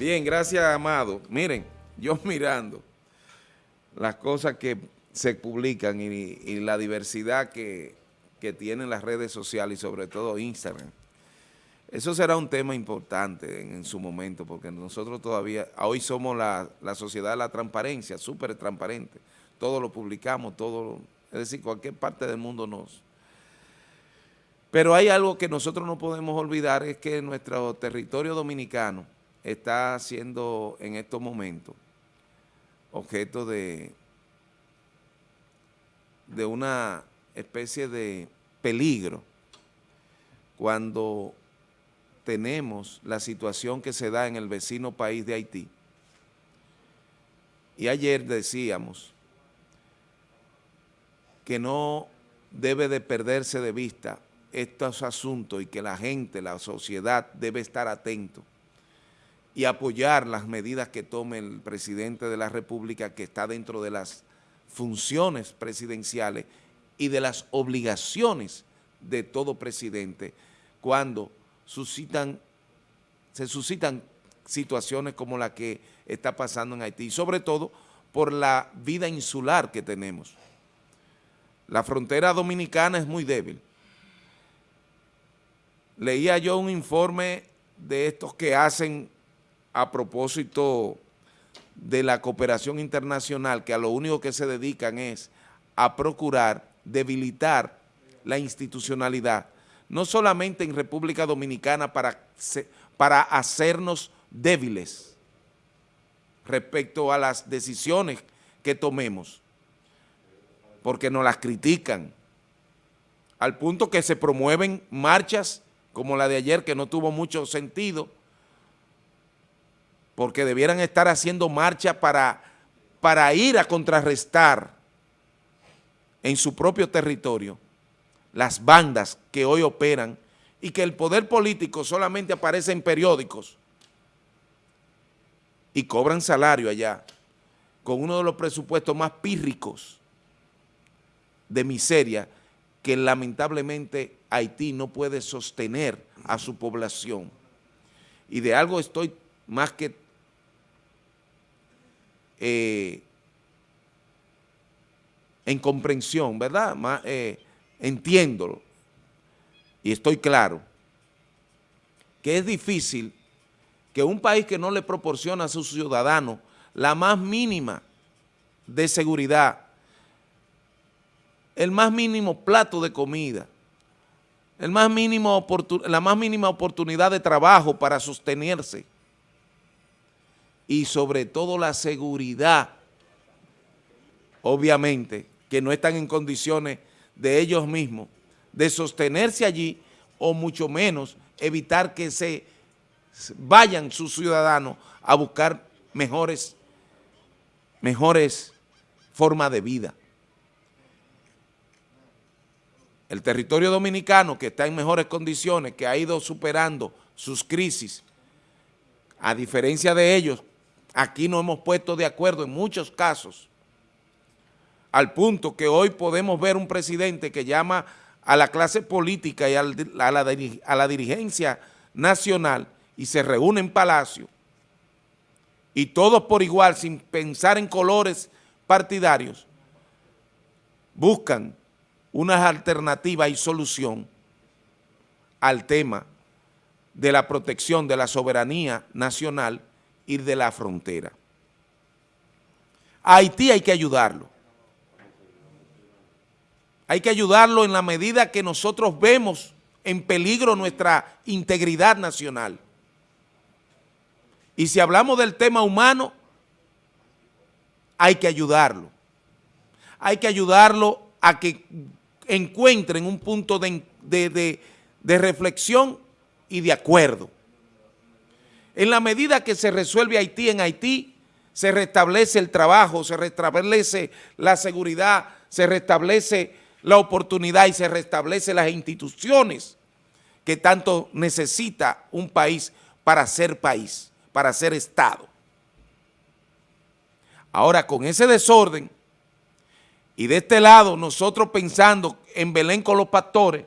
Bien, gracias, Amado. Miren, yo mirando las cosas que se publican y, la diversidad que, tienen las redes sociales y sobre todo Instagram. Eso será un tema importante en, su momento porque nosotros todavía, hoy somos la, la sociedad de la transparencia, súper transparente. Todo lo publicamos, todo, es decir, cualquier parte del mundo nos... Pero hay algo que nosotros no podemos olvidar, es que nuestro territorio dominicano está siendo en estos momentos objeto de, de una especie de peligro cuando tenemos la situación que se da en el vecino país de Haití. Y ayer decíamos que no debe de perderse de vista estos asuntos y que la gente, la sociedad debe estar atento y apoyar las medidas que tome el presidente de la República que está dentro de las funciones presidenciales y de las obligaciones de todo presidente cuando suscitan, se suscitan situaciones como la que está pasando en Haití, sobre todo por la vida insular que tenemos. La frontera dominicana es muy débil. Leía yo un informe de estos que hacen a propósito de la cooperación internacional, que a lo único que se dedican es a procurar debilitar la institucionalidad, no solamente en República Dominicana para, para hacernos débiles respecto a las decisiones que tomemos, porque nos las critican, al punto que se promueven marchas como la de ayer, que no tuvo mucho sentido, porque debieran estar haciendo marcha para, para ir a contrarrestar en su propio territorio las bandas que hoy operan y que el poder político solamente aparece en periódicos y cobran salario allá con uno de los presupuestos más pírricos de miseria que lamentablemente Haití no puede sostener a su población. Y de algo estoy más que eh, en comprensión, ¿verdad? Eh, entiendo y estoy claro que es difícil que un país que no le proporciona a sus ciudadanos la más mínima de seguridad, el más mínimo plato de comida, el más mínimo la más mínima oportunidad de trabajo para sostenerse, y sobre todo la seguridad, obviamente, que no están en condiciones de ellos mismos de sostenerse allí o mucho menos evitar que se vayan sus ciudadanos a buscar mejores, mejores formas de vida. El territorio dominicano que está en mejores condiciones, que ha ido superando sus crisis, a diferencia de ellos, Aquí nos hemos puesto de acuerdo en muchos casos, al punto que hoy podemos ver un presidente que llama a la clase política y a la, dirigencia nacional y se reúne en Palacio. Y todos por igual, sin pensar en colores partidarios, buscan una alternativa y solución al tema de la protección de la soberanía nacional ir de la frontera. A Haití hay que ayudarlo. Hay que ayudarlo en la medida que nosotros vemos en peligro nuestra integridad nacional. Y si hablamos del tema humano, hay que ayudarlo. Hay que ayudarlo a que encuentren un punto de, de reflexión y de acuerdo. En la medida que se resuelve Haití en Haití, se restablece el trabajo, se restablece la seguridad, se restablece la oportunidad y se restablece las instituciones que tanto necesita un país para ser país, para ser Estado. Ahora, con ese desorden, y de este lado nosotros pensando en Belén con los pastores,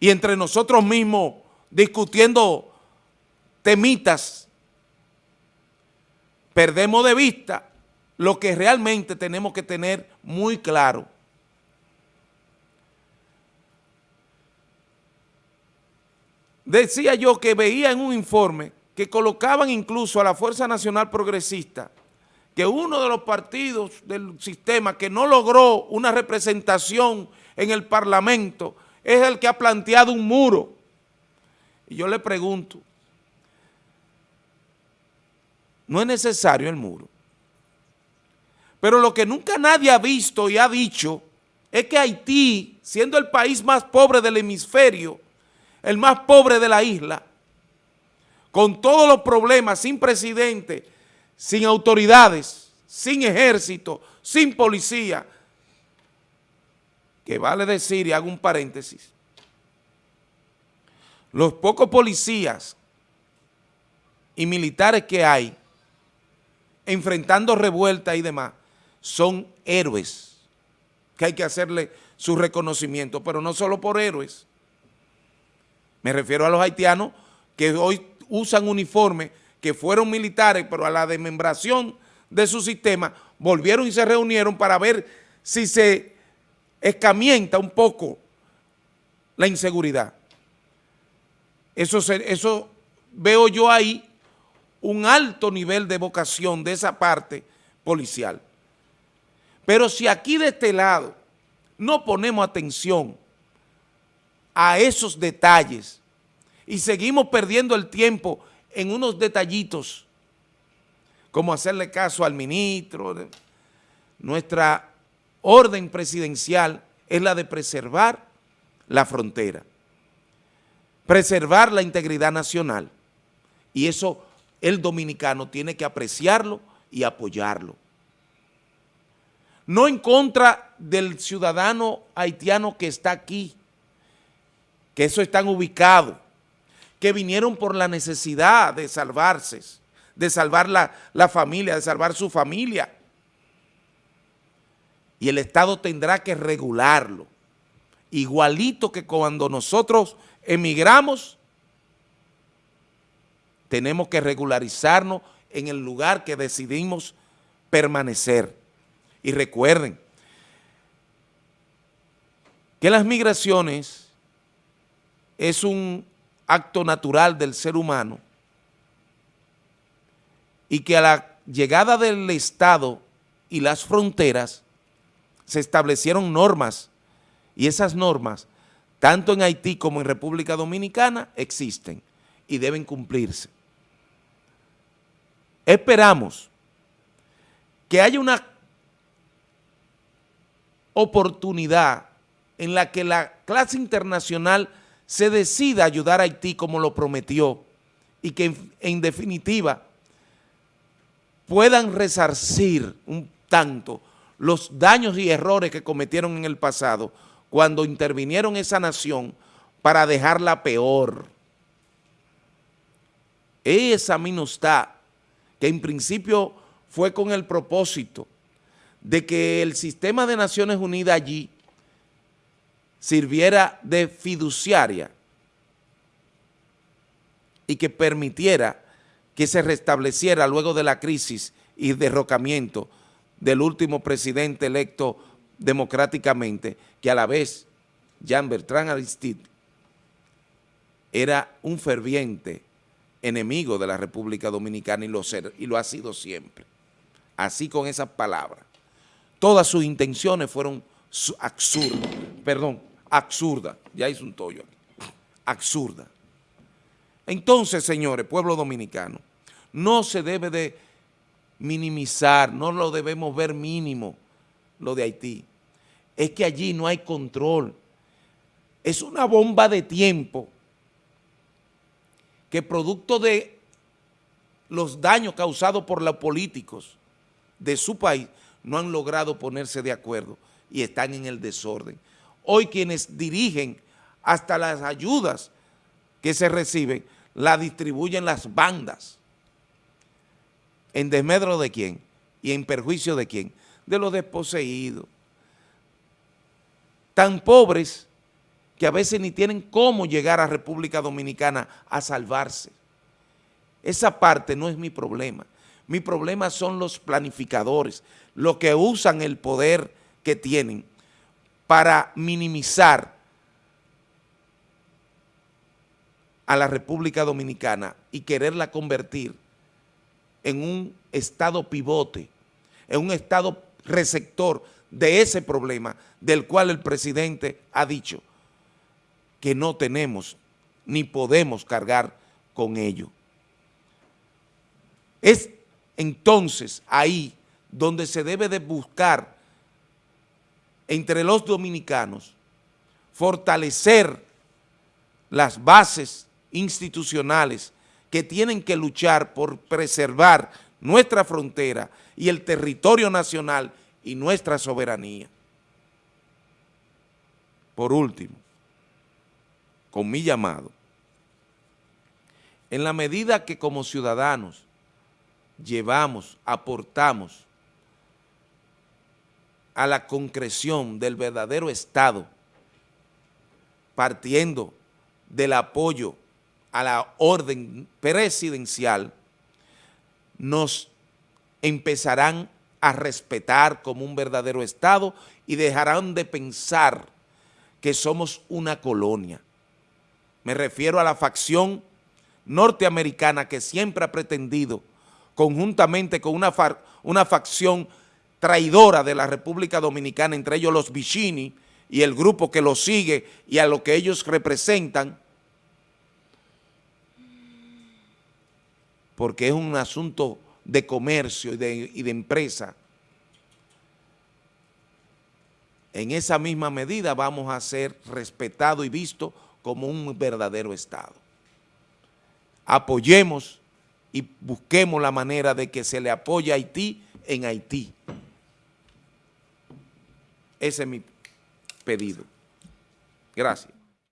y entre nosotros mismos discutiendo temitas, perdemos de vista lo que realmente tenemos que tener muy claro. Decía yo que veía en un informe que colocaban incluso a la Fuerza Nacional Progresista que uno de los partidos del sistema que no logró una representación en el Parlamento es el que ha planteado un muro. Y yo le pregunto, no es necesario el muro. Pero lo que nunca nadie ha visto y ha dicho es que Haití, siendo el país más pobre del hemisferio, el más pobre de la isla, con todos los problemas, sin presidente, sin autoridades, sin ejército, sin policía, que vale decir, y hago un paréntesis, los pocos policías y militares que hay enfrentando revueltas y demás, son héroes, que hay que hacerle su reconocimiento, pero no solo por héroes. Me refiero a los haitianos que hoy usan uniformes que fueron militares, pero a la desmembración de su sistema, volvieron y se reunieron para ver si se escamienta un poco la inseguridad. Eso, eso veo yo ahí un alto nivel de vocación de esa parte policial. Pero si aquí de este lado no ponemos atención a esos detalles y seguimos perdiendo el tiempo en unos detallitos, como hacerle caso al ministro. Nuestra orden presidencial es la de preservar la frontera, preservar la integridad nacional. Y eso el dominicano tiene que apreciarlo y apoyarlo. No en contra del ciudadano haitiano que está aquí, que eso están ubicados, que vinieron por la necesidad de salvarse, de salvar la, la familia, de salvar su familia. Y el Estado tendrá que regularlo. Igualito que cuando nosotros emigramos, tenemos que regularizarnos en el lugar que decidimos permanecer. Y recuerden que las migraciones es un acto natural del ser humano y que a la llegada del Estado y las fronteras se establecieron normas y esas normas, tanto en Haití como en República Dominicana, existen y deben cumplirse. Esperamos que haya una oportunidad en la que la clase internacional se decida ayudar a Haití como lo prometió y que en, definitiva puedan resarcir un tanto los daños y errores que cometieron en el pasado cuando intervinieron esa nación para dejarla peor. Esa minustad que en principio fue con el propósito de que el sistema de Naciones Unidas allí sirviera de fiduciaria y que permitiera que se restableciera luego de la crisis y derrocamiento del último presidente electo democráticamente, que a la vez Jean Bertrand Aristide era un ferviente enemigo de la República Dominicana y lo, y lo ha sido siempre. Así con esas palabras. Todas sus intenciones fueron absurdas, perdón, absurdas, ya hice un tollo aquí, absurda. Entonces, señores, pueblo dominicano, no se debe de minimizar, no lo debemos ver mínimo lo de Haití. Es que allí no hay control. Es una bomba de tiempo que producto de los daños causados por los políticos de su país no han logrado ponerse de acuerdo y están en el desorden. Hoy quienes dirigen hasta las ayudas que se reciben, las distribuyen las bandas. ¿En desmedro de quién? ¿Y en perjuicio de quién? De los desposeídos. Tan pobres que a veces ni tienen cómo llegar a República Dominicana a salvarse. Esa parte no es mi problema. Mi problema son los planificadores, los que usan el poder que tienen para minimizar a la República Dominicana y quererla convertir en un estado pivote, en un estado receptor de ese problema del cual el presidente ha dicho que no tenemos ni podemos cargar con ello. Es entonces ahí donde se debe de buscar entre los dominicanos fortalecer las bases institucionales que tienen que luchar por preservar nuestra frontera y el territorio nacional y nuestra soberanía. Por último, con mi llamado, en la medida que como ciudadanos llevamos, aportamos a la concreción del verdadero Estado, partiendo del apoyo a la orden presidencial, nos empezarán a respetar como un verdadero Estado y dejarán de pensar que somos una colonia. Me refiero a la facción norteamericana que siempre ha pretendido, conjuntamente con una, una facción traidora de la República Dominicana, entre ellos los Vicini y el grupo que los sigue y a lo que ellos representan, porque es un asunto de comercio y de, empresa, en esa misma medida vamos a ser respetados y vistos como un verdadero Estado. Apoyemos y busquemos la manera de que se le apoye a Haití en Haití. Ese es mi pedido. Gracias.